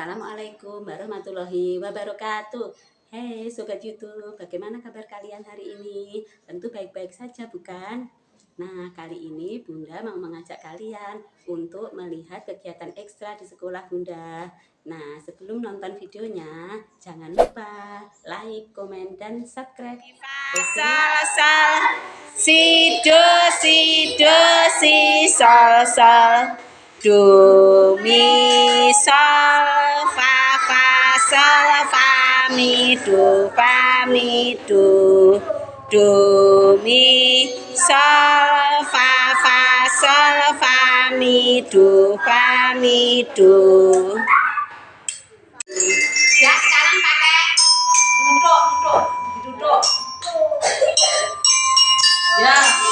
Assalamualaikum warahmatullahi wabarakatuh Hei Sobat Youtube, bagaimana kabar kalian hari ini? Tentu baik-baik saja bukan? Nah kali ini Bunda mau mengajak kalian untuk melihat kegiatan ekstra di sekolah Bunda Nah sebelum nonton videonya jangan lupa like, komen, dan subscribe Sal, sal, si, do, si, do, si, sol, sol do mi sol fa fa sol fa mi do fa mi do do mi sol fa fa sol fa mi do fa mi do ya sekarang pakai duduk duduk duduk. Ya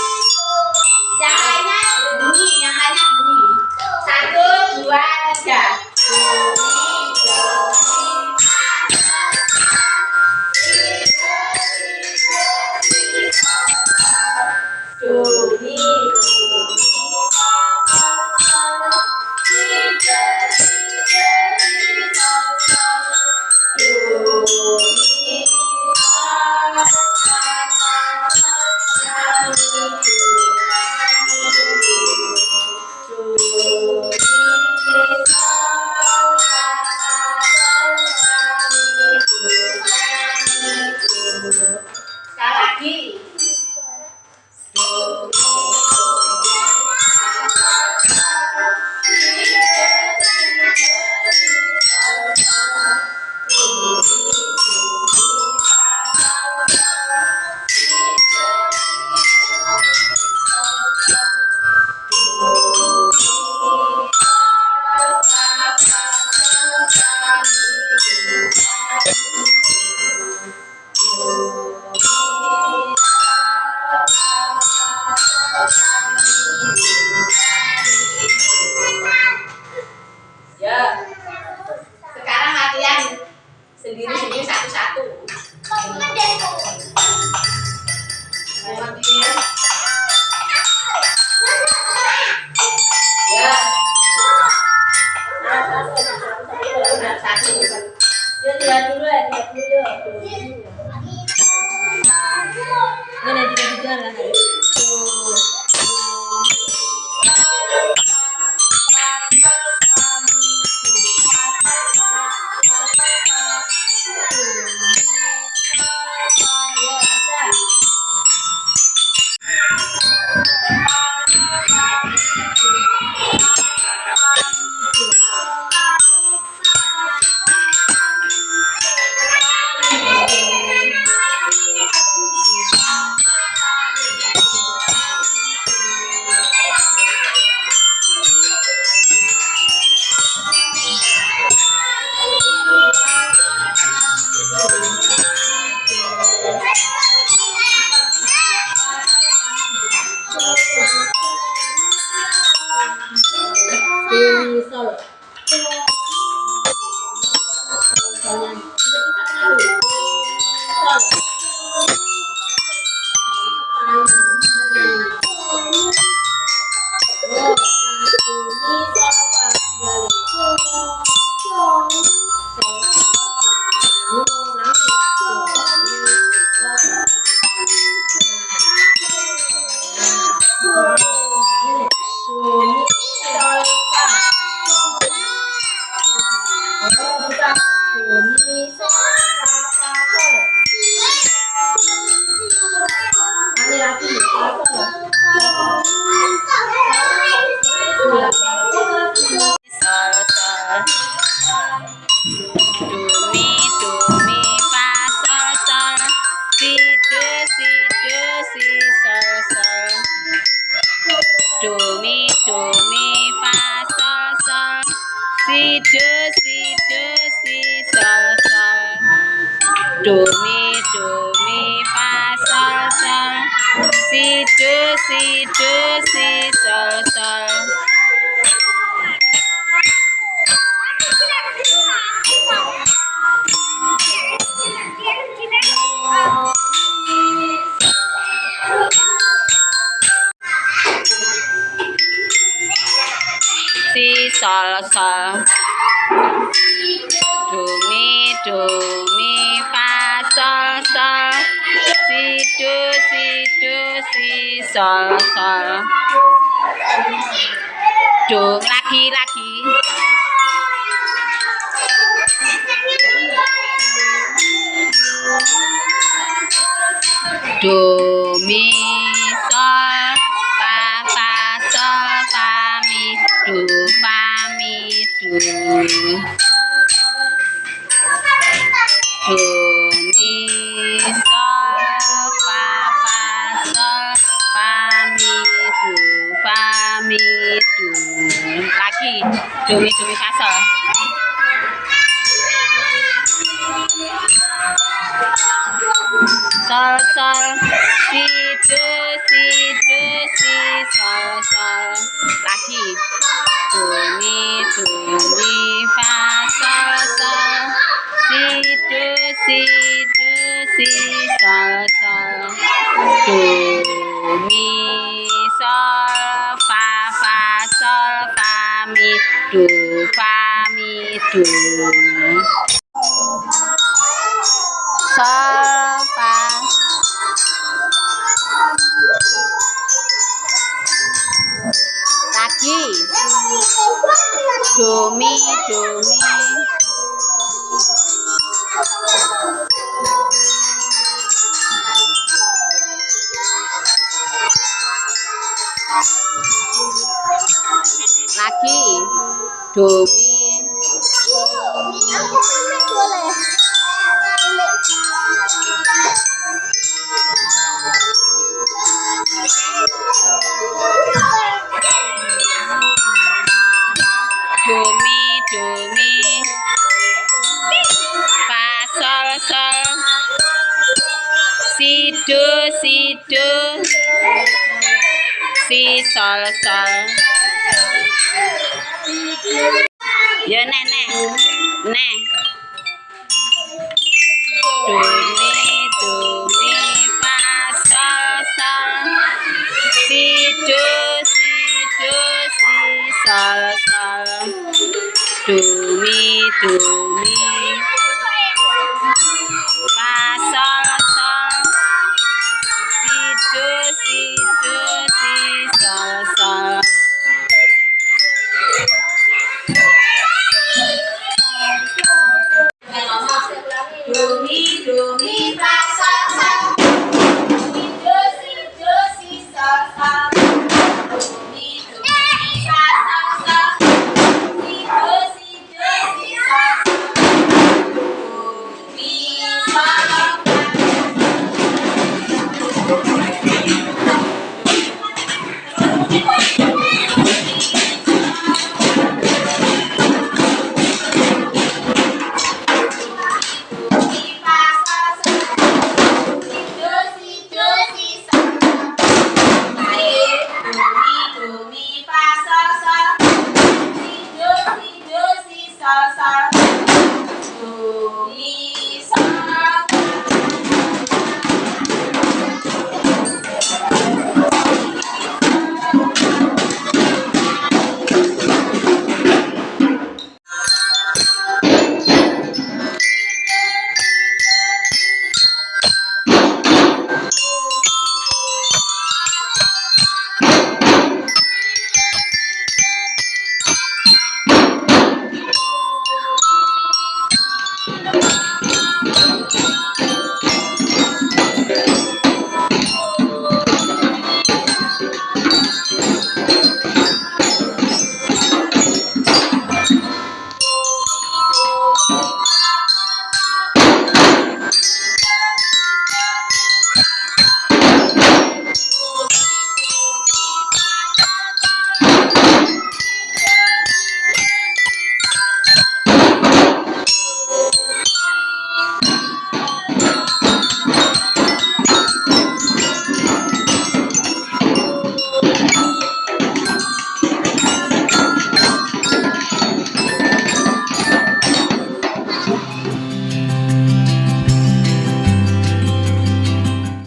do mi do mi fa sol sol si do si do si sol sol sol sol do mi do sol sol do lagi lagi. Do mi do mi do mi fa sol sol sol si do si do si sol sol lagi do fa mi do sol fa lagi. Do mi do mi do mi do mi do mi fa sol. Sol si do si do si sol sol ya neh neh. Neh. Do mi do mi fa sol sol si do si do si sol sol do mi do